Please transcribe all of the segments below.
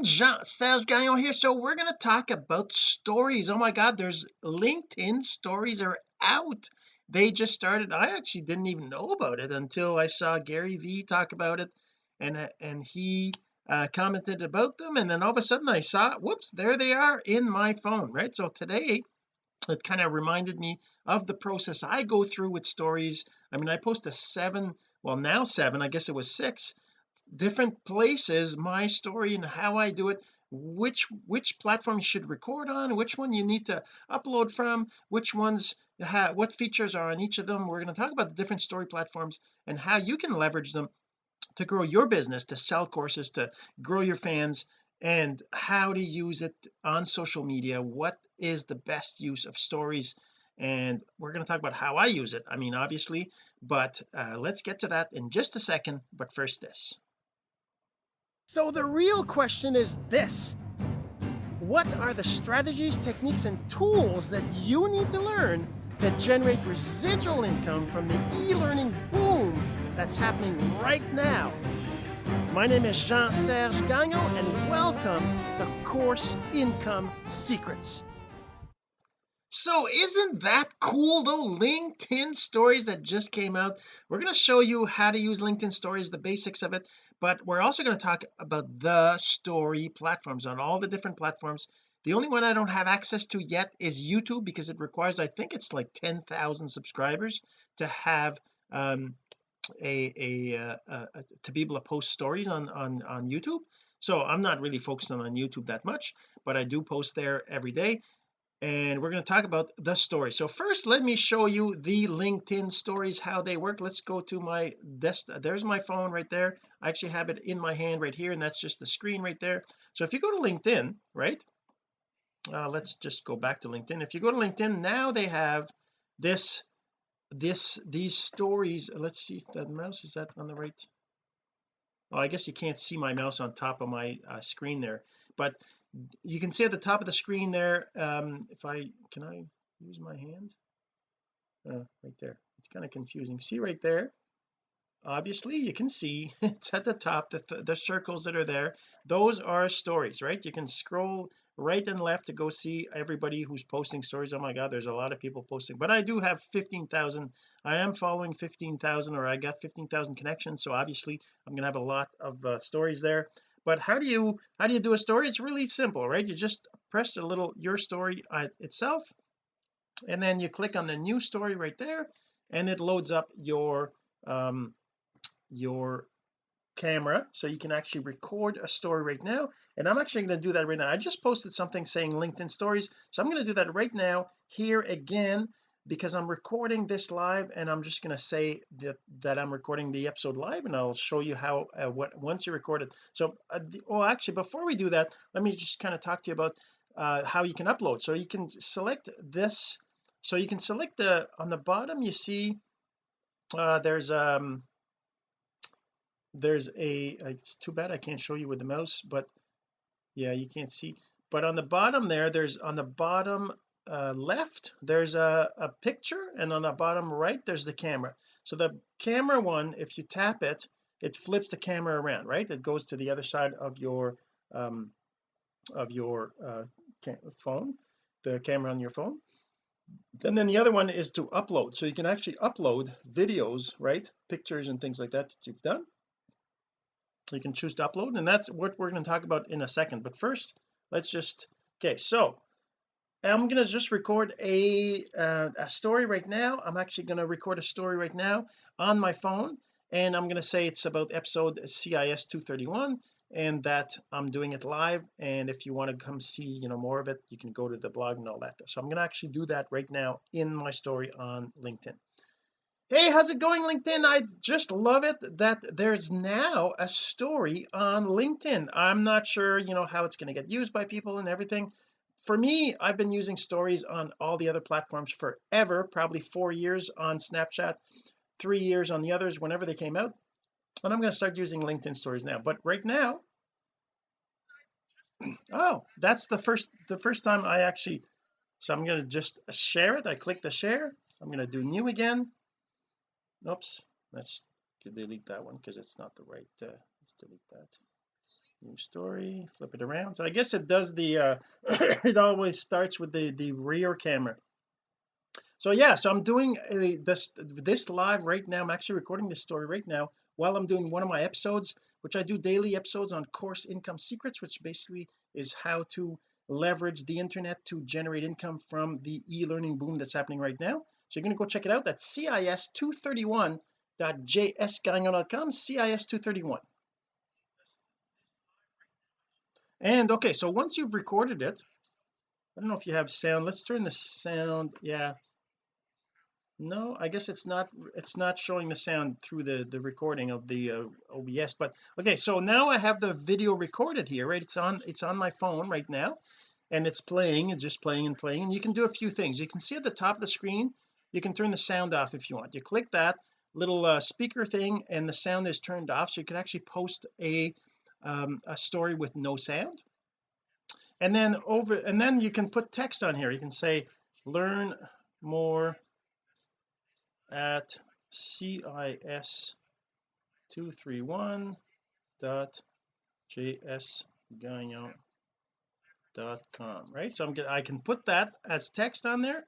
everyone Jean-Serge Gagnon here. So we're going to talk about stories. Oh my god there's LinkedIn stories are out. They just started. I actually didn't even know about it until I saw Gary Vee talk about it and uh, and he uh, commented about them. And then all of a sudden I saw whoops there they are in my phone right? So today it kind of reminded me of the process I go through with stories. I mean I post a seven well now seven I guess it was six different places my story and how I do it which which platform you should record on which one you need to upload from which ones what features are on each of them. We're going to talk about the different story platforms and how you can leverage them to grow your business to sell courses to grow your fans and how to use it on social media. What is the best use of stories and we're going to talk about how I use it I mean obviously but uh, let's get to that in just a second but first this. So the real question is this. What are the strategies techniques and tools that you need to learn to generate residual income from the e-learning boom that's happening right now? My name is Jean-Serge Gagnon and welcome to Course Income Secrets so isn't that cool though? LinkedIn stories that just came out. We're going to show you how to use LinkedIn stories the basics of it but we're also going to talk about the story platforms on all the different platforms. The only one I don't have access to yet is YouTube because it requires I think it's like 10,000 subscribers to have um a, a, uh, uh, to be able to post stories on on on YouTube. So I'm not really focusing on YouTube that much but I do post there every day and we're going to talk about the story. So first let me show you the LinkedIn stories how they work. Let's go to my desk there's my phone right there. I actually have it in my hand right here and that's just the screen right there. So if you go to LinkedIn right uh, let's just go back to LinkedIn. If you go to LinkedIn now they have this this these stories. Let's see if that mouse is that on the right. Oh I guess you can't see my mouse on top of my uh, screen there. But you can see at the top of the screen there um if I can I use my hand? Uh, right there. It's kind of confusing. See right there? Obviously you can see it's at the top the, th the circles that are there. Those are stories right? You can scroll right and left to go see everybody who's posting stories. Oh my god there's a lot of people posting. But I do have 15,000 I am following 15,000 or I got 15,000 connections. So obviously I'm gonna have a lot of uh, stories there but how do you how do you do a story? It's really simple right? You just press a little your story uh, itself and then you click on the new story right there and it loads up your um your camera. So you can actually record a story right now. And I'm actually going to do that right now. I just posted something saying LinkedIn stories. So I'm going to do that right now here again because I'm recording this live and I'm just going to say that that I'm recording the episode live and I'll show you how uh, what once you record it. So uh, the, well actually before we do that let me just kind of talk to you about uh, how you can upload. So you can select this so you can select the on the bottom you see uh there's um there's a it's too bad I can't show you with the mouse but yeah you can't see. But on the bottom there there's on the bottom uh, left there's a, a picture and on the bottom right there's the camera. So the camera one if you tap it it flips the camera around right? It goes to the other side of your um of your uh phone the camera on your phone. And then the other one is to upload. So you can actually upload videos right? Pictures and things like that that you've done. You can choose to upload and that's what we're going to talk about in a second. But first let's just okay so I'm going to just record a uh, a story right now. I'm actually going to record a story right now on my phone and I'm going to say it's about episode CIS 231 and that I'm doing it live and if you want to come see you know more of it you can go to the blog and all that. So I'm going to actually do that right now in my story on LinkedIn. Hey how's it going LinkedIn? I just love it that there's now a story on LinkedIn. I'm not sure you know how it's going to get used by people and everything for me I've been using stories on all the other platforms forever probably four years on Snapchat three years on the others whenever they came out and I'm going to start using LinkedIn stories now. But right now oh that's the first the first time I actually so I'm going to just share it. I click the share. I'm going to do new again. Oops let's delete that one because it's not the right uh, let's delete that new story flip it around. So I guess it does the uh it always starts with the the rear camera. So yeah so I'm doing a, this this live right now I'm actually recording this story right now while I'm doing one of my episodes which I do daily episodes on course income secrets which basically is how to leverage the internet to generate income from the e-learning boom that's happening right now. So you're going to go check it out. That's cis231.jsgagnon.com cis231 and okay so once you've recorded it I don't know if you have sound. Let's turn the sound yeah. No I guess it's not it's not showing the sound through the the recording of the uh, OBS but okay so now I have the video recorded here right? It's on it's on my phone right now and it's playing it's just playing and playing and you can do a few things. You can see at the top of the screen you can turn the sound off if you want. You click that little uh, speaker thing and the sound is turned off so you can actually post a um, a story with no sound. And then over and then you can put text on here. You can say learn more at cis 231 dot jsgagnon dot com right? So I'm gonna I can put that as text on there.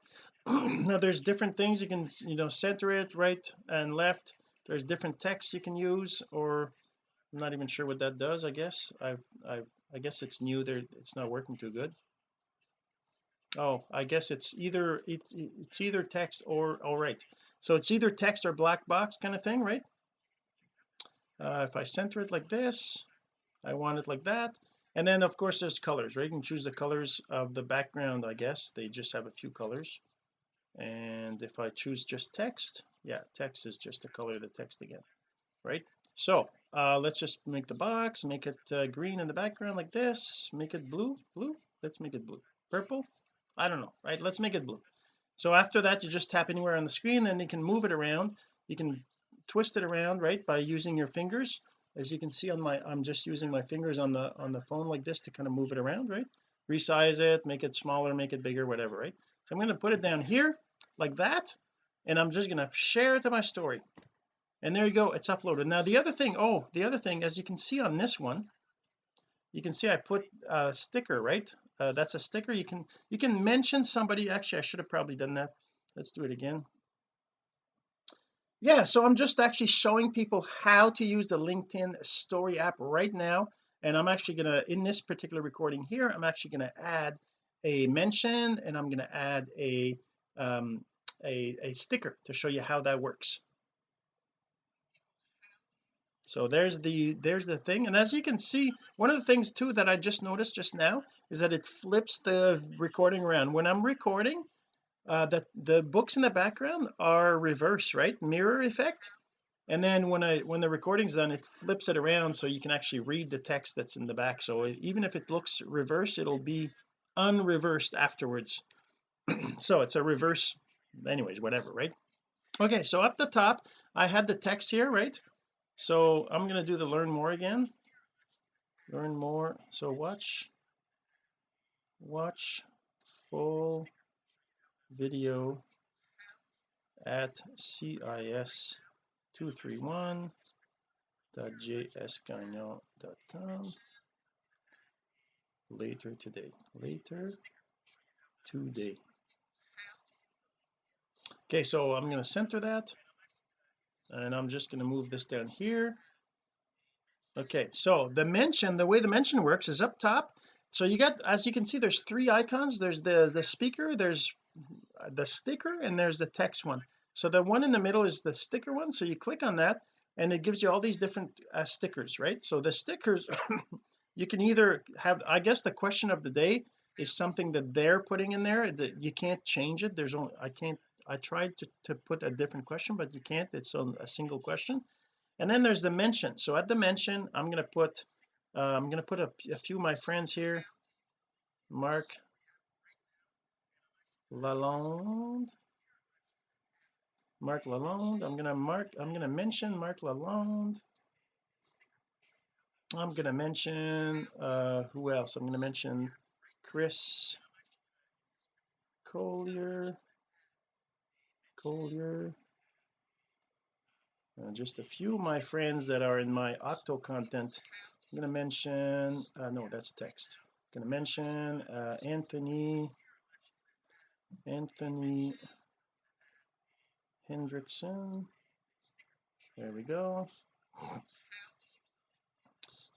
Now there's different things you can you know center it right and left. There's different text you can use or I'm not even sure what that does I guess. I've I I guess it's new there it's not working too good. Oh I guess it's either it's it's either text or all right. So it's either text or black box kind of thing right? Uh, if I center it like this I want it like that. And then of course there's colors right? You can choose the colors of the background I guess. They just have a few colors. And if I choose just text yeah text is just the color of the text again right? So uh let's just make the box make it uh, green in the background like this make it blue blue? Let's make it blue. Purple? I don't know right? Let's make it blue. So after that you just tap anywhere on the screen then you can move it around. You can twist it around right by using your fingers. As you can see on my I'm just using my fingers on the on the phone like this to kind of move it around right? Resize it make it smaller make it bigger whatever right? So I'm going to put it down here like that and I'm just going to share it to my story and there you go it's uploaded. Now the other thing oh the other thing as you can see on this one you can see I put a sticker right? Uh, that's a sticker. You can you can mention somebody. Actually I should have probably done that. Let's do it again. Yeah so I'm just actually showing people how to use the LinkedIn story app right now. And I'm actually gonna in this particular recording here I'm actually going to add a mention and I'm going to add a um a, a sticker to show you how that works so there's the there's the thing. And as you can see one of the things too that I just noticed just now is that it flips the recording around. When I'm recording uh that the books in the background are reverse right? Mirror effect. And then when I when the recording's done it flips it around so you can actually read the text that's in the back. So even if it looks reversed it'll be unreversed afterwards. So it's a reverse anyways whatever right? Okay so up the top I had the text here right so I'm going to do the learn more again. Learn more. So watch watch full video at cis 231.jsgagnon.com later today. Later today. Okay so I'm going to center that and I'm just going to move this down here. Okay so the mention the way the mention works is up top. So you got as you can see there's three icons. There's the the speaker there's the sticker and there's the text one. So the one in the middle is the sticker one. So you click on that and it gives you all these different uh, stickers right? So the stickers you can either have I guess the question of the day is something that they're putting in there that you can't change it. There's only I can't I tried to, to put a different question but you can't. It's on a single question. And then there's the mention. So at the mention I'm going to put uh, I'm going to put a, a, few of my friends here. Mark Lalonde. Mark Lalonde. I'm going to mark I'm going to mention Mark Lalonde. I'm going to mention uh who else? I'm going to mention Chris Collier Collier uh, just a few of my friends that are in my octo content. I'm going to mention uh, no that's text. I'm going to mention uh, Anthony Anthony Hendrickson. There we go.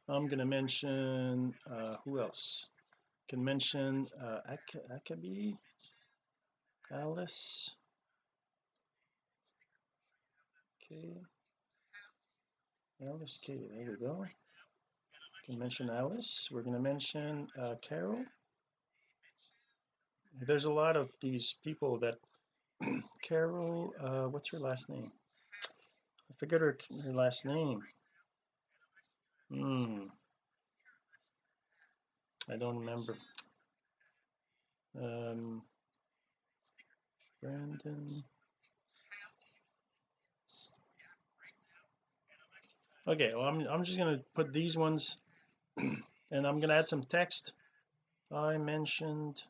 I'm going to mention uh, who else? Can mention uh, Ak Akabi Alice okay Alice K there we go. Can mention Alice. We're going to mention uh, Carol. There's a lot of these people that Carol uh what's her last name? I forget her, her last name. Hmm. I don't remember. Um Brandon okay well I'm, I'm just going to put these ones and I'm going to add some text. I mentioned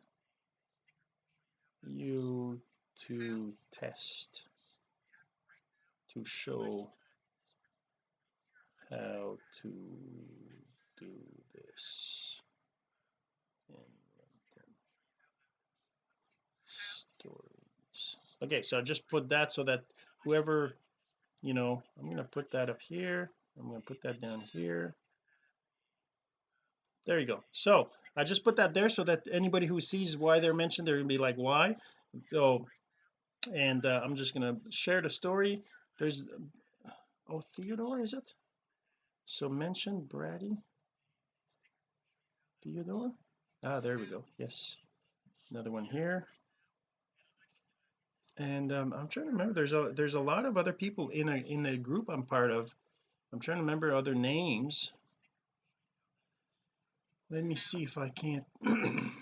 you to test to show how to do this. Stories okay so I just put that so that whoever you know I'm going to put that up here I'm going to put that down here. There you go. So I just put that there so that anybody who sees why they're mentioned they're gonna be like why? So and uh, I'm just gonna share the story. There's oh Theodore is it? So mention Brady. Theodore? Ah there we go. Yes. Another one here. And um, I'm trying to remember there's a there's a lot of other people in a in the group I'm part of I'm trying to remember other names. Let me see if I can't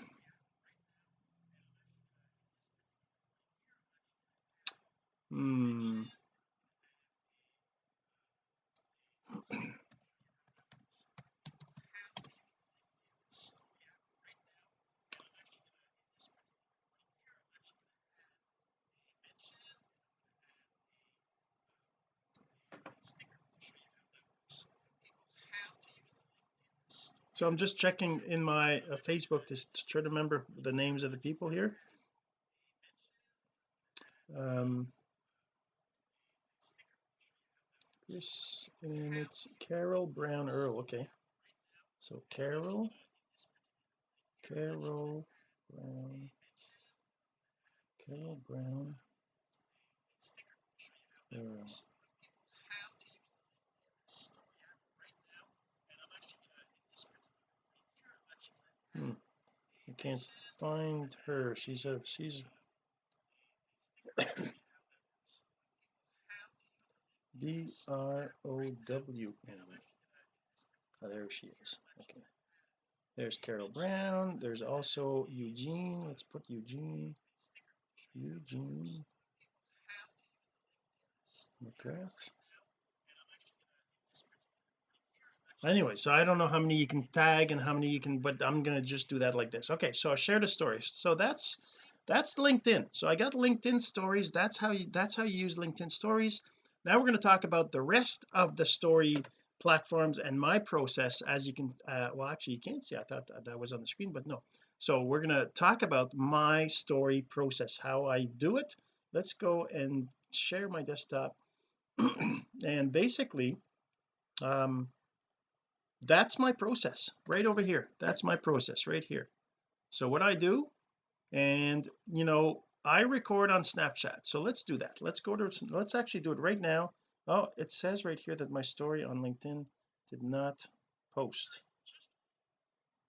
so I'm just checking in my uh, Facebook to, to try to remember the names of the people here. Um Chris and it's Carol Brown Earl okay. So Carol Carol Brown Carol Brown Earl hmm. Can't find her. She's a she's B R O W N. Oh there she is. Okay. There's Carol Brown. There's also Eugene. Let's put Eugene. Eugene McGrath anyway so I don't know how many you can tag and how many you can but I'm gonna just do that like this. Okay so I share the stories so that's that's LinkedIn. So I got LinkedIn stories. That's how you that's how you use LinkedIn stories. Now we're going to talk about the rest of the story platforms and my process as you can uh, well actually you can't see. I thought that was on the screen but no. So we're going to talk about my story process how I do it. Let's go and share my desktop. And basically um that's my process right over here. That's my process right here. So what I do and you know I record on Snapchat. So let's do that. Let's go to let's actually do it right now. Oh it says right here that my story on LinkedIn did not post.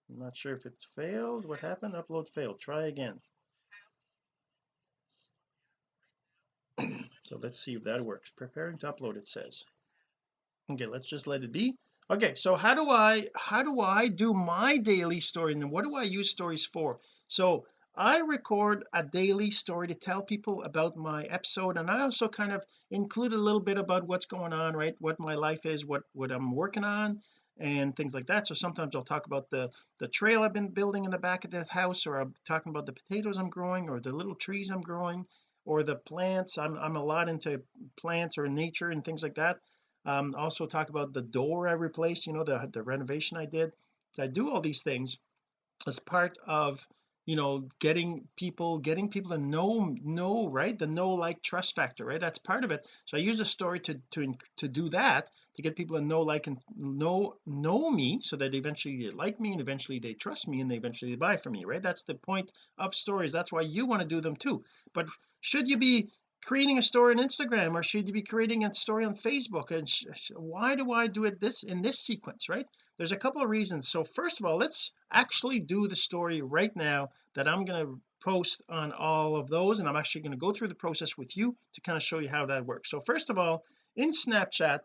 I'm not sure if it failed. What happened? Upload failed. Try again. So let's see if that works. Preparing to upload it says. Okay let's just let it be okay so how do I how do I do my daily story and what do I use stories for? So I record a daily story to tell people about my episode and I also kind of include a little bit about what's going on right? What my life is what what I'm working on and things like that. So sometimes I'll talk about the the trail I've been building in the back of the house or I'm talking about the potatoes I'm growing or the little trees I'm growing or the plants. I'm, I'm a lot into plants or nature and things like that um also talk about the door I replaced you know the the renovation I did. So I do all these things as part of you know getting people getting people to know know right? The know like trust factor right? That's part of it. So I use a story to to to do that to get people to know like and know know me so that eventually they like me and eventually they trust me and they eventually buy from me right? That's the point of stories. That's why you want to do them too. But should you be creating a story on Instagram or should you be creating a story on Facebook? And why do I do it this in this sequence right? There's a couple of reasons. So first of all let's actually do the story right now that I'm going to post on all of those and I'm actually going to go through the process with you to kind of show you how that works. So first of all in Snapchat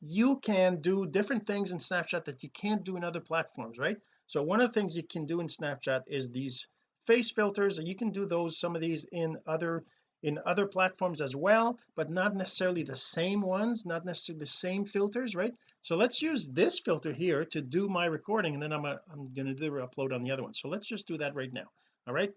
you can do different things in Snapchat that you can't do in other platforms right? So one of the things you can do in Snapchat is these face filters you can do those some of these in other in other platforms as well but not necessarily the same ones not necessarily the same filters right? So let's use this filter here to do my recording and then I'm, a, I'm going to do upload on the other one. So let's just do that right now all right?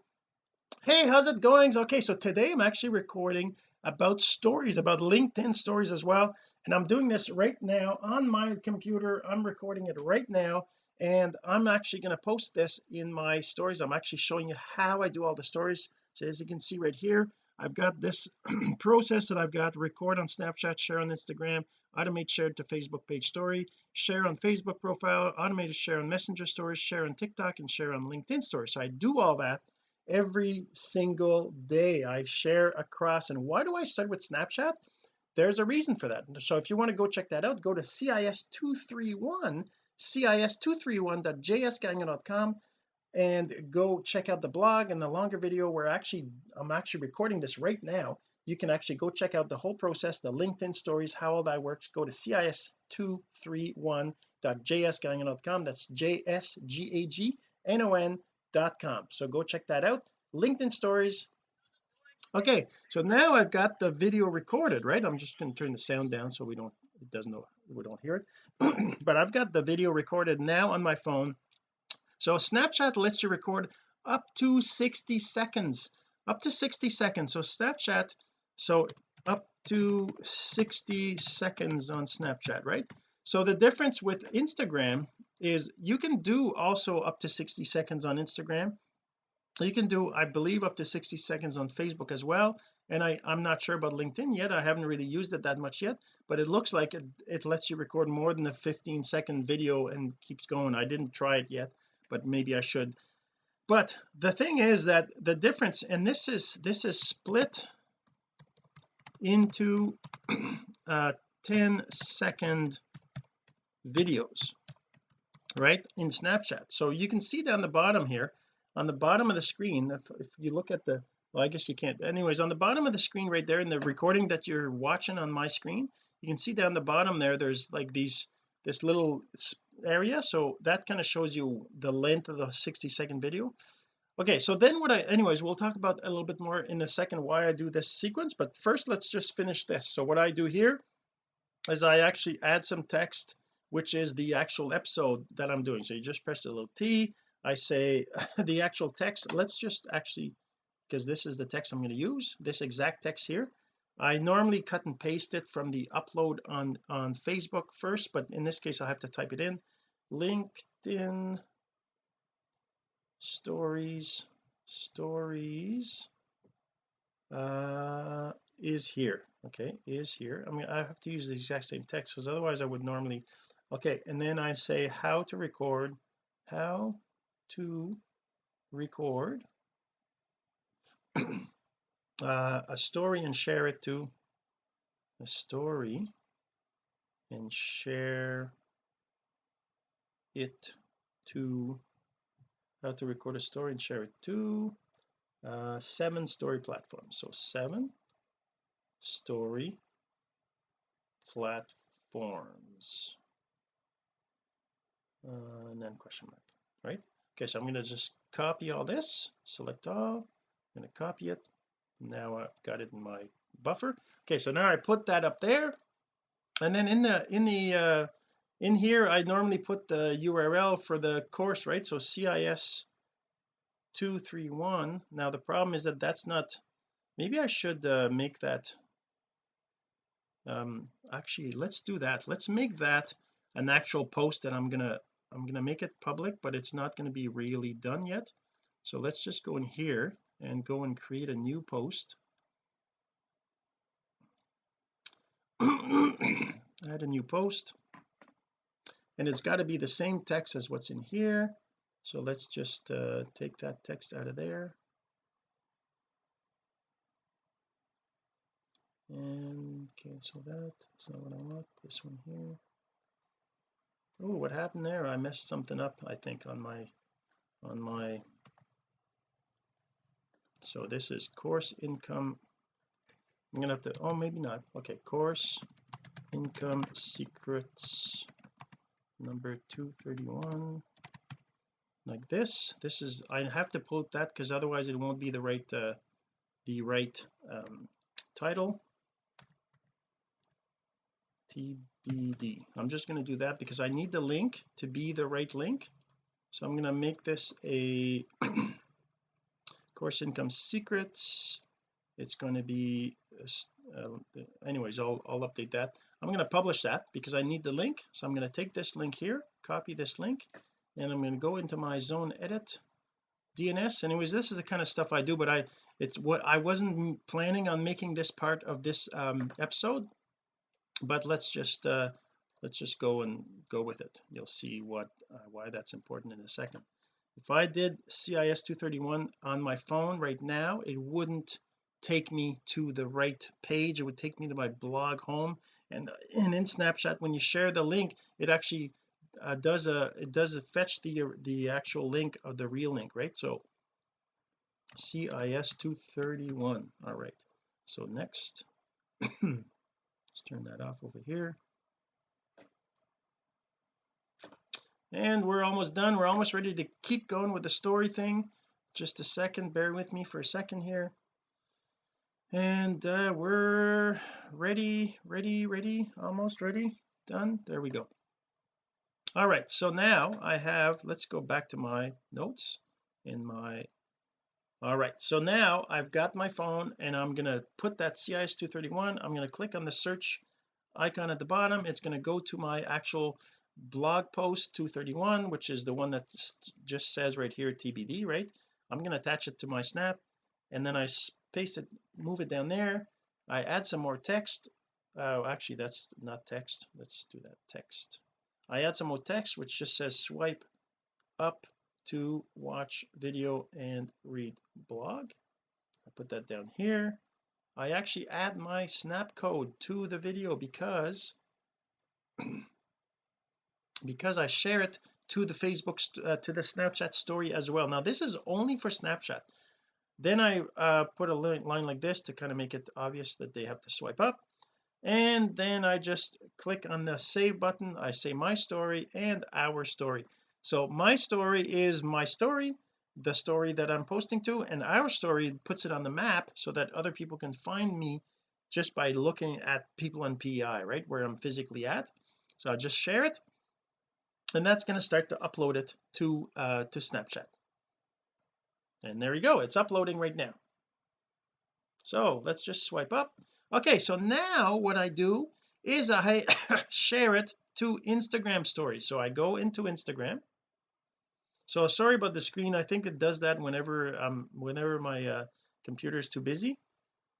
Hey how's it going? Okay so today I'm actually recording about stories about LinkedIn stories as well and I'm doing this right now on my computer. I'm recording it right now and I'm actually going to post this in my stories. I'm actually showing you how I do all the stories. So as you can see right here I've got this process that I've got record on Snapchat share on Instagram automate share to Facebook page story share on Facebook profile automated share on messenger stories share on TikTok and share on LinkedIn stories. So I do all that every single day. I share across. And why do I start with Snapchat? There's a reason for that. So if you want to go check that out go to cis231 cis231.jsgagnon.com and go check out the blog and the longer video where actually I'm actually recording this right now. You can actually go check out the whole process the LinkedIn stories how all that works. Go to cis231.jsgagnon.com that's j-s-g-a-g-n-o-n.com so go check that out. LinkedIn stories. Okay so now I've got the video recorded right? I'm just going to turn the sound down so we don't it doesn't know we don't hear it. But I've got the video recorded now on my phone so Snapchat lets you record up to 60 seconds up to 60 seconds. So Snapchat so up to 60 seconds on Snapchat right? So the difference with Instagram is you can do also up to 60 seconds on Instagram. You can do I believe up to 60 seconds on Facebook as well. And I I'm not sure about LinkedIn yet. I haven't really used it that much yet. But it looks like it, it lets you record more than a 15 second video and keeps going. I didn't try it yet but maybe I should. But the thing is that the difference and this is this is split into uh 10 second videos right in Snapchat. So you can see down the bottom here on the bottom of the screen if, if you look at the well I guess you can't anyways on the bottom of the screen right there in the recording that you're watching on my screen you can see down the bottom there there's like these this little area so that kind of shows you the length of the 60 second video. Okay so then what I anyways we'll talk about a little bit more in a second why I do this sequence but first let's just finish this. So what I do here is I actually add some text which is the actual episode that I'm doing. So you just press the little T I say the actual text. Let's just actually because this is the text I'm going to use this exact text here I normally cut and paste it from the upload on on Facebook first but in this case I have to type it in. LinkedIn stories stories uh is here. Okay is here. I mean I have to use the exact same text because otherwise I would normally okay and then I say how to record how to record uh, a story and share it to a story and share it to how to record a story and share it to uh, seven story platforms. So seven story platforms. Uh, and then question mark right? Okay so I'm going to just copy all this select all I'm going to copy it now I've got it in my buffer. Okay so now I put that up there. And then in the in the uh in here I normally put the URL for the course right? So CIS 231 now the problem is that that's not maybe I should uh, make that um actually let's do that. Let's make that an actual post that I'm gonna I'm gonna make it public but it's not going to be really done yet. So let's just go in here and go and create a new post. Add a new post. And it's got to be the same text as what's in here. So let's just uh, take that text out of there. And cancel that. That's not what I want. This one here. Oh what happened there? I messed something up I think on my on my so this is course income. I'm gonna have to oh maybe not. Okay course income secrets number 231 like this this is I have to put that because otherwise it won't be the right uh, the right um, title. TBD I'm just going to do that because I need the link to be the right link. So I'm going to make this a course income secrets. It's going to be uh, anyways I'll, I'll update that. I'm going to publish that because I need the link so I'm going to take this link here copy this link and I'm going to go into my zone edit DNS anyways this is the kind of stuff I do but I it's what I wasn't planning on making this part of this um, episode but let's just uh let's just go and go with it. You'll see what uh, why that's important in a second if I did CIS 231 on my phone right now it wouldn't take me to the right page. It would take me to my blog home. And, and in Snapchat when you share the link it actually uh, does a it does a fetch the the actual link of the real link right? So CIS 231 all right. So next let's turn that off over here and we're almost done. We're almost ready to keep going with the story thing. Just a second. Bear with me for a second here. And uh, we're ready ready ready almost ready. Done. There we go. All right. So now I have let's go back to my notes in my all right. So now I've got my phone and I'm going to put that CIS 231 I'm going to click on the search icon at the bottom. It's going to go to my actual blog post 231 which is the one that just says right here TBD right? I'm going to attach it to my snap and then I paste it move it down there. I add some more text. Oh actually that's not text. Let's do that text. I add some more text which just says swipe up to watch video and read blog. I put that down here. I actually add my snap code to the video because because I share it to the Facebook uh, to the Snapchat story as well. Now this is only for Snapchat. Then I uh, put a line like this to kind of make it obvious that they have to swipe up. And then I just click on the save button. I say my story and our story. So my story is my story the story that I'm posting to and our story puts it on the map so that other people can find me just by looking at people on PEI right where I'm physically at. So I'll just share it and that's going to start to upload it to uh to Snapchat. And there you go it's uploading right now. So let's just swipe up. Okay so now what I do is I share it to Instagram stories. So I go into Instagram. So sorry about the screen I think it does that whenever um whenever my uh, computer is too busy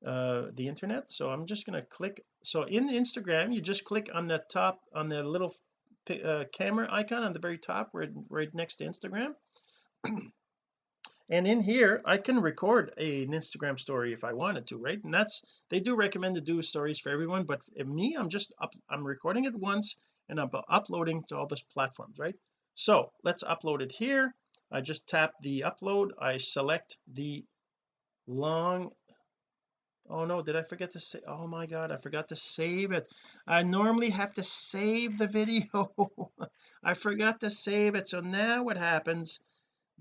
uh the internet. So I'm just going to click so in Instagram you just click on the top on the little uh, camera icon on the very top right, right next to Instagram. And in here I can record a, an Instagram story if I wanted to right? And that's they do recommend to do stories for everyone but me I'm just up I'm recording it once and I'm uploading to all those platforms right? So let's upload it here. I just tap the upload. I select the long oh no did I forget to say oh my god I forgot to save it. I normally have to save the video. I forgot to save it. So now what happens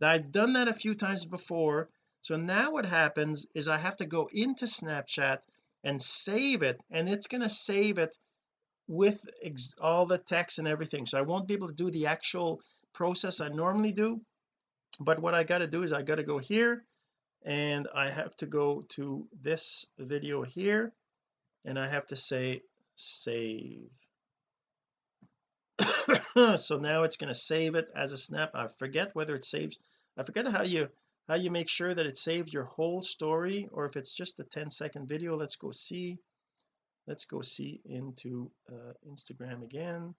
I've done that a few times before. So now what happens is I have to go into Snapchat and save it and it's going to save it with all the text and everything. So I won't be able to do the actual process I normally do. But what I got to do is I got to go here and I have to go to this video here and I have to say save. So now it's going to save it as a snap. I forget whether it saves I forget how you how you make sure that it saves your whole story or if it's just a 10 second video. Let's go see let's go see into uh, Instagram again.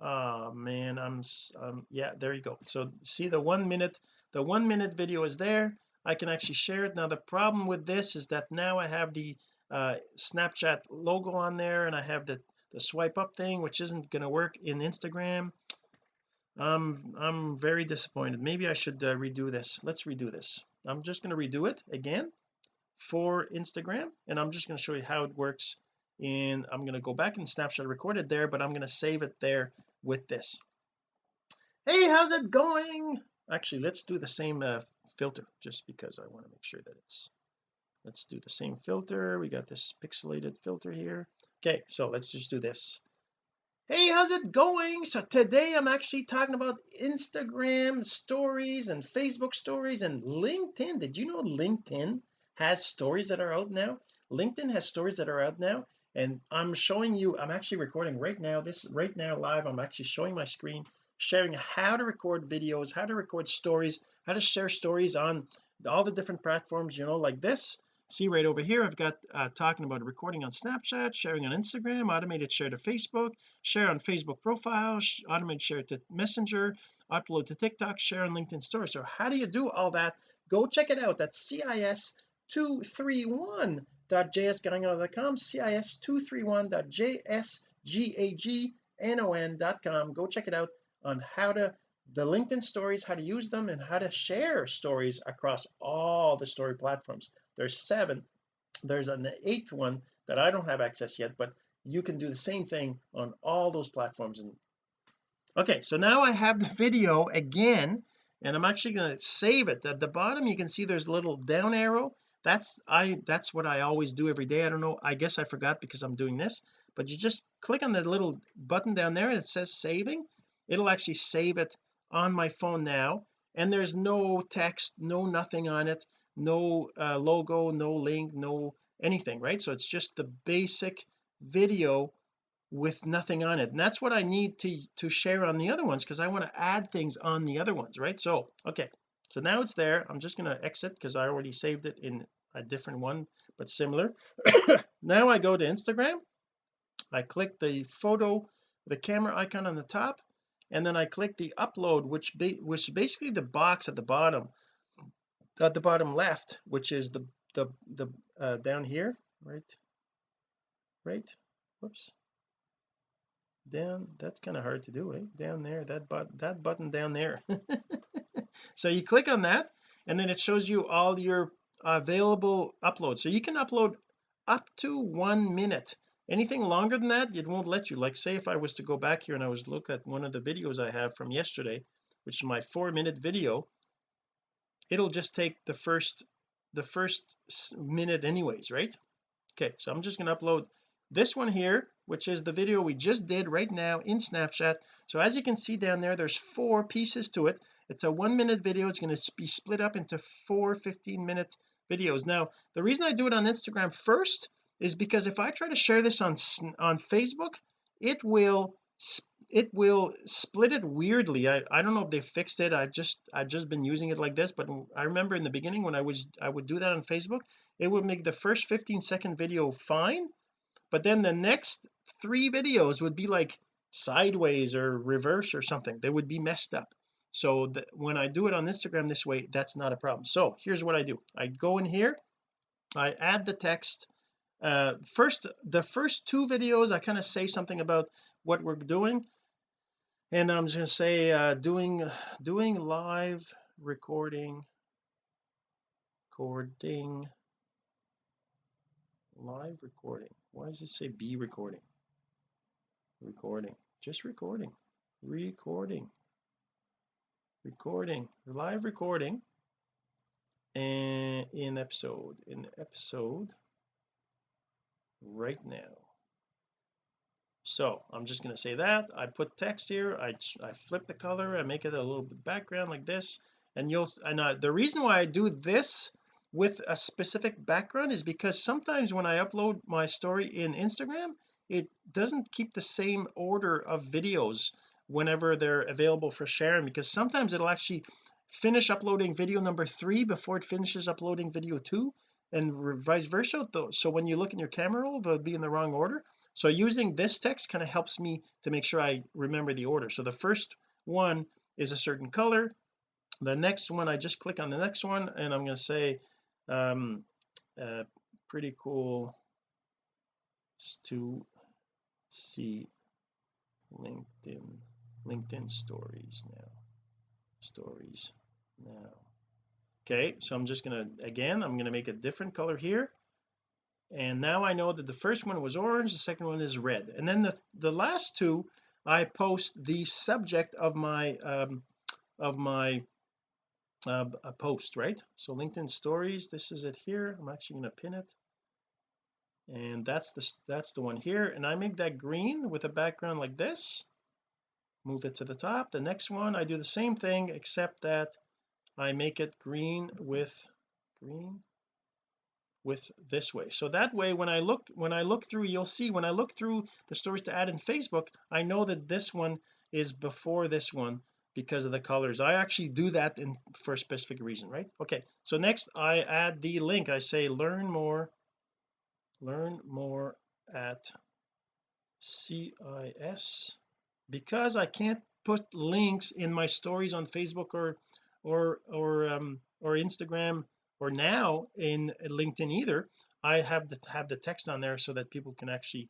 Oh man I'm um yeah there you go. So see the one minute the one minute video is there I can actually share it. Now the problem with this is that now I have the uh Snapchat logo on there and I have the the swipe up thing which isn't going to work in Instagram. I'm I'm very disappointed. Maybe I should uh, redo this. Let's redo this. I'm just going to redo it again for Instagram and I'm just going to show you how it works and I'm going to go back and snapshot recorded there but I'm going to save it there with this. Hey how's it going actually let's do the same uh, filter just because I want to make sure that it's let's do the same filter. We got this pixelated filter here. Okay so let's just do this. Hey how's it going? So today I'm actually talking about Instagram stories and Facebook stories and LinkedIn. Did you know LinkedIn has stories that are out now? LinkedIn has stories that are out now and I'm showing you I'm actually recording right now this right now live I'm actually showing my screen sharing how to record videos how to record stories how to share stories on all the different platforms you know like this. See right over here I've got uh, talking about recording on Snapchat sharing on Instagram automated share to Facebook share on Facebook profile automated share to Messenger upload to TikTok share on LinkedIn story so how do you do all that? Go check it out. That's CIS 231 cis231.jsgagnon.com cis231.jsgagnon.com go check it out on how to the LinkedIn stories how to use them and how to share stories across all the story platforms. There's seven. There's an eighth one that I don't have access yet but you can do the same thing on all those platforms. And okay so now I have the video again and I'm actually going to save it. At the bottom you can see there's a little down arrow. That's I that's what I always do every day. I don't know I guess I forgot because I'm doing this but you just click on the little button down there and it says saving it'll actually save it on my phone now. And there's no text no nothing on it. No uh, logo no link no anything right? So it's just the basic video with nothing on it. And that's what I need to to share on the other ones because I want to add things on the other ones right? So okay. So now it's there. I'm just going to exit because I already saved it in a different one but similar. Now I go to Instagram. I click the photo the camera icon on the top and then I click the upload which be, which basically the box at the bottom at the bottom left which is the the the uh, down here right? Right? Whoops. Down that's kind of hard to do eh? Down there that but that button down there. So you click on that and then it shows you all your available uploads. So you can upload up to one minute anything longer than that it won't let you. Like say if I was to go back here and I was look at one of the videos I have from yesterday which is my four minute video it'll just take the first the first minute anyways right? Okay so I'm just going to upload this one here which is the video we just did right now in Snapchat. So as you can see down there there's four pieces to it. It's a one minute video. It's going to be split up into four 15 minute videos. Now the reason I do it on Instagram first is because if I try to share this on on Facebook it will it will split it weirdly. I, I don't know if they fixed it. I just I've just been using it like this but I remember in the beginning when I was I would do that on Facebook it would make the first 15 second video fine but then the next three videos would be like sideways or reverse or something. They would be messed up. So when I do it on Instagram this way that's not a problem. So here's what I do. I go in here I add the text uh first the first two videos I kind of say something about what we're doing. And I'm just to say uh doing doing live recording recording live recording. Why does it say be recording? Recording. Just recording. Recording. Recording. Live recording and in episode in episode right now. So I'm just going to say that. I put text here. I, I flip the color. I make it a little bit background like this. And you'll and uh, the reason why I do this with a specific background is because sometimes when I upload my story in Instagram it doesn't keep the same order of videos whenever they're available for sharing because sometimes it'll actually finish uploading video number three before it finishes uploading video two and vice versa so when you look in your camera roll they'll be in the wrong order. So using this text kind of helps me to make sure I remember the order. So the first one is a certain color. The next one I just click on the next one and I'm going to say um uh, pretty cool. To see LinkedIn LinkedIn stories now. Stories now okay so I'm just gonna again I'm gonna make a different color here. And now I know that the first one was orange the second one is red. And then the the last two I post the subject of my um of my uh, a post right? So LinkedIn stories this is it here. I'm actually going to pin it. And that's the that's the one here. And I make that green with a background like this. Move it to the top. The next one I do the same thing except that I make it green with green with this way. So that way when I look when I look through you'll see when I look through the stories to add in Facebook I know that this one is before this one because of the colors. I actually do that in for a specific reason right? Okay so next I add the link. I say learn more learn more at CIS because I can't put links in my stories on Facebook or or or um or Instagram or now in LinkedIn either I have to have the text on there so that people can actually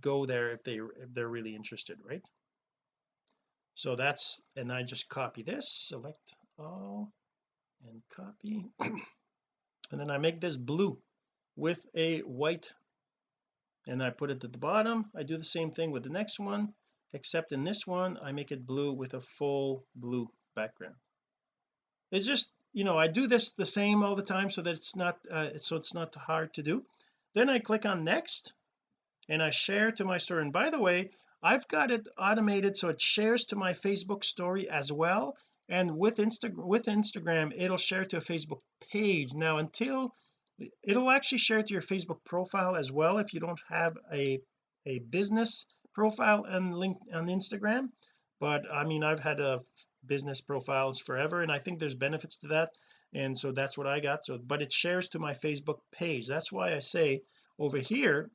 go there if they if they're really interested right? So that's and I just copy this select all and copy. And then I make this blue with a white and I put it at the bottom. I do the same thing with the next one except in this one I make it blue with a full blue background it's just you know I do this the same all the time so that it's not uh, so it's not hard to do. Then I click on next and I share to my story and by the way I've got it automated so it shares to my Facebook story as well. And with Insta with Instagram it'll share to a Facebook page. Now until it'll actually share to your Facebook profile as well if you don't have a a business profile and link on Instagram but I mean I've had a business profiles forever and I think there's benefits to that and so that's what I got so but it shares to my Facebook page. That's why I say over here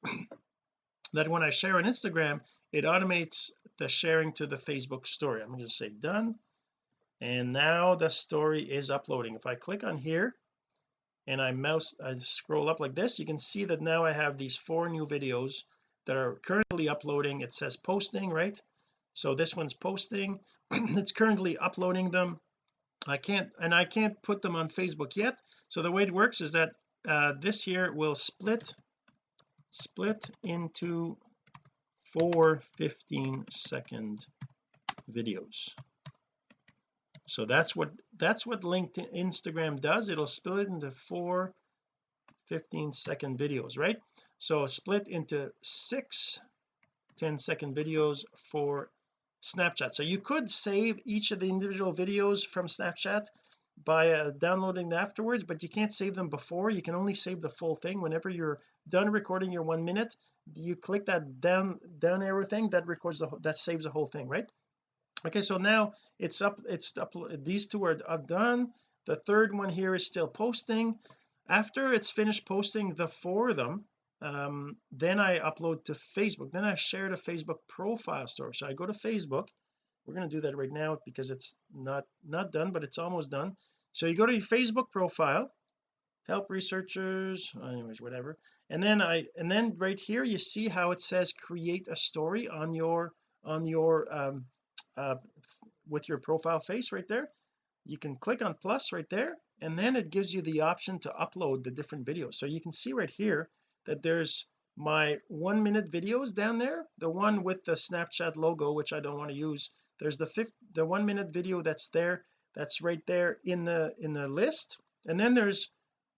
that when I share on Instagram it automates the sharing to the Facebook story. I'm going to say done and now the story is uploading. If I click on here and I mouse I scroll up like this you can see that now I have these four new videos that are currently uploading. It says posting right so this one's posting. It's currently uploading them. I can't and I can't put them on Facebook yet. So the way it works is that uh, this here will split split into four 15 second videos. So that's what that's what LinkedIn Instagram does. It'll split it into four 15 second videos right? So split into six 10 second videos for Snapchat. So you could save each of the individual videos from Snapchat by uh, downloading afterwards but you can't save them before. You can only save the full thing. Whenever you're done recording your one minute you click that down down arrow thing that records the that saves the whole thing right? Okay so now it's up it's up these two are, are done. The third one here is still posting. After it's finished posting the four of them um, then I upload to Facebook. Then I share to Facebook profile story. So I go to Facebook. We're going to do that right now because it's not not done but it's almost done. So you go to your Facebook profile help researchers anyways whatever. And then I and then right here you see how it says create a story on your on your um uh with your profile face right there. You can click on plus right there and then it gives you the option to upload the different videos. So you can see right here that there's my one minute videos down there. The one with the Snapchat logo which I don't want to use. There's the fifth the one minute video that's there that's right there in the in the list. And then there's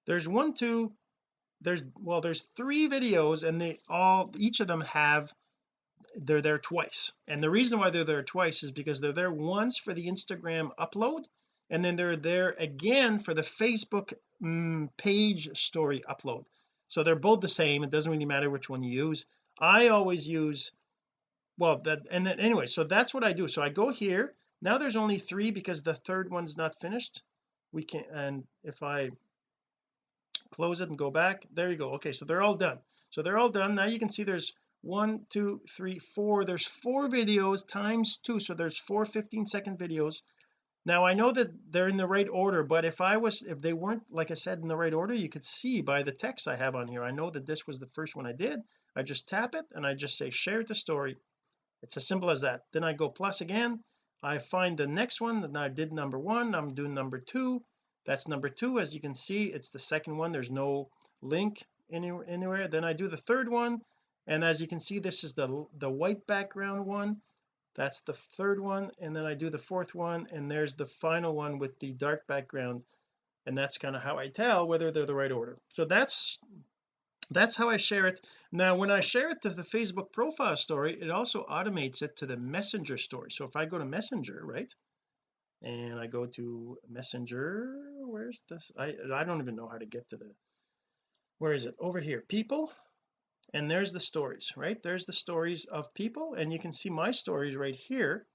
there's one two there's well there's three videos and they all each of them have they're there twice. And the reason why they're there twice is because they're there once for the Instagram upload and then they're there again for the Facebook mm, page story upload so they're both the same. It doesn't really matter which one you use. I always use well that and then anyway so that's what I do. So I go here. Now there's only three because the third one's not finished. We can and if I close it and go back there you go. Okay so they're all done. So they're all done. Now you can see there's one two three four. There's four videos times two. So there's four 15 second videos now I know that they're in the right order but if I was if they weren't like I said in the right order you could see by the text I have on here. I know that this was the first one I did. I just tap it and I just say share the story. It's as simple as that. Then I go plus again. I find the next one that I did number one. I'm doing number two. That's number two. As you can see it's the second one. There's no link anywhere anywhere. Then I do the third one. And as you can see this is the the white background one that's the third one and then I do the fourth one and there's the final one with the dark background and that's kind of how I tell whether they're the right order. So that's that's how I share it. Now when I share it to the Facebook profile story it also automates it to the messenger story. So if I go to messenger right and I go to messenger where's this? I I don't even know how to get to the where is it? Over here. People and there's the stories right? There's the stories of people and you can see my stories right here.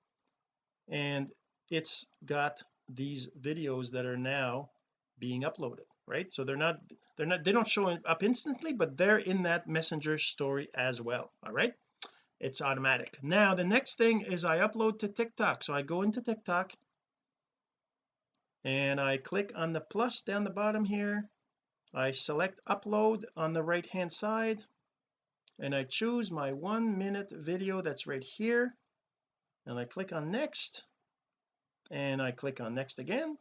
And it's got these videos that are now being uploaded right? So they're not they're not they don't show up instantly but they're in that messenger story as well all right? It's automatic. Now the next thing is I upload to TikTok. So I go into TikTok and I click on the plus down the bottom here. I select upload on the right hand side and I choose my one minute video that's right here. And I click on next. And I click on next again.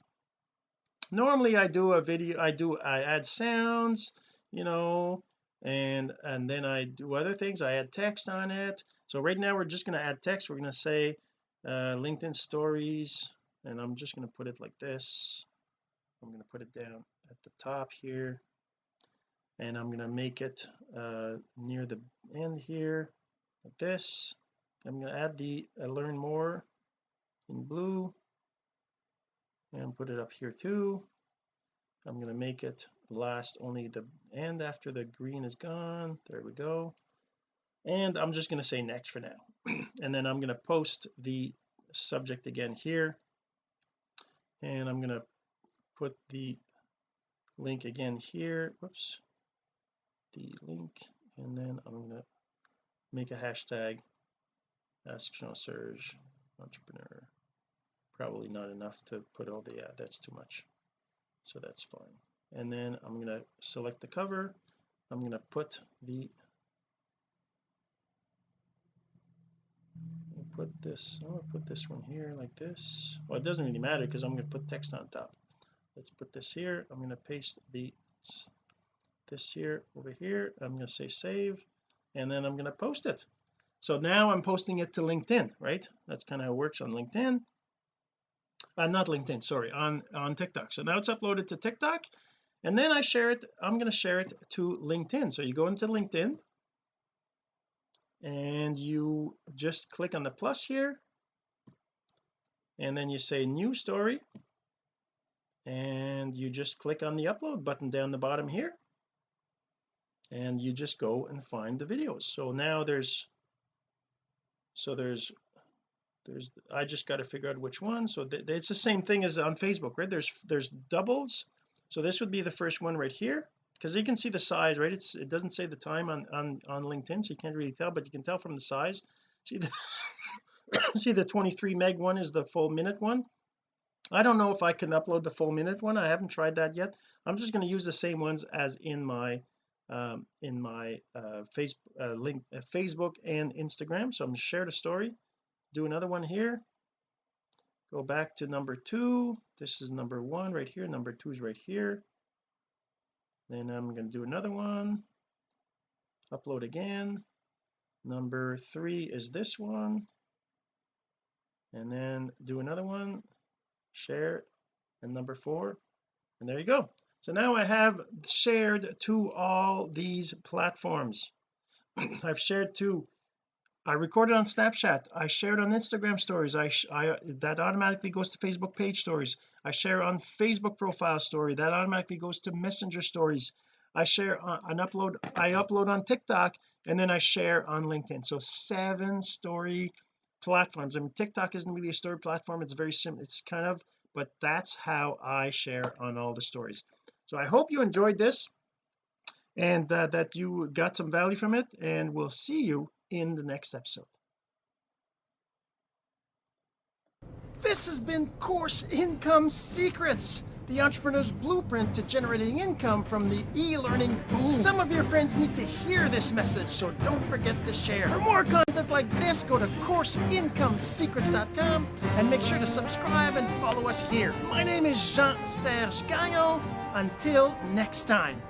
Normally I do a video I do I add sounds you know and and then I do other things. I add text on it. So right now we're just going to add text. We're going to say uh, LinkedIn stories. And I'm just going to put it like this. I'm going to put it down at the top here and I'm going to make it uh, near the end here like this. I'm going to add the uh, learn more in blue. And put it up here too. I'm going to make it last only the end after the green is gone. There we go. And I'm just going to say next for now. And then I'm going to post the subject again here. And I'm going to put the link again here. Whoops the link and then I'm to make a hashtag ask Jean Serge entrepreneur. Probably not enough to put all the yeah that's too much. So that's fine. And then I'm going to select the cover. I'm going to put the put this I'm going to put this one here like this. Well it doesn't really matter because I'm going to put text on top. Let's put this here. I'm going to paste the this here over here. I'm going to say save and then I'm going to post it. So now I'm posting it to LinkedIn right? That's kind of how it works on LinkedIn. Uh, not LinkedIn sorry on on TikTok. So now it's uploaded to TikTok and then I share it I'm going to share it to LinkedIn. So you go into LinkedIn and you just click on the plus here and then you say new story and you just click on the upload button down the bottom here and you just go and find the videos. So now there's so there's there's I just got to figure out which one. So th it's the same thing as on Facebook right? There's there's doubles. So this would be the first one right here because you can see the size right? It's it doesn't say the time on on on LinkedIn so you can't really tell but you can tell from the size. See the see the 23 meg one is the full minute one? I don't know if I can upload the full minute one. I haven't tried that yet. I'm just going to use the same ones as in my um in my uh face uh, link uh, Facebook and Instagram. So I'm going to share the story do another one here. Go back to number two. This is number one right here. Number two is right here. Then I'm going to do another one. Upload again. Number three is this one. And then do another one. Share. And number four. And there you go so now I have shared to all these platforms. I've shared to I recorded on Snapchat. I shared on Instagram stories. I, I that automatically goes to Facebook page stories. I share on Facebook profile story. That automatically goes to messenger stories. I share uh, an upload I upload on TikTok and then I share on LinkedIn. So seven story platforms. I mean TikTok isn't really a story platform. It's very simple it's kind of but that's how I share on all the stories so I hope you enjoyed this and uh, that you got some value from it and we'll see you in the next episode This has been Course Income Secrets, the entrepreneur's blueprint to generating income from the e-learning boom. Some of your friends need to hear this message, so don't forget to share. For more content like this, go to CourseIncomeSecrets.com and make sure to subscribe and follow us here. My name is Jean-Serge Gagnon. Until next time.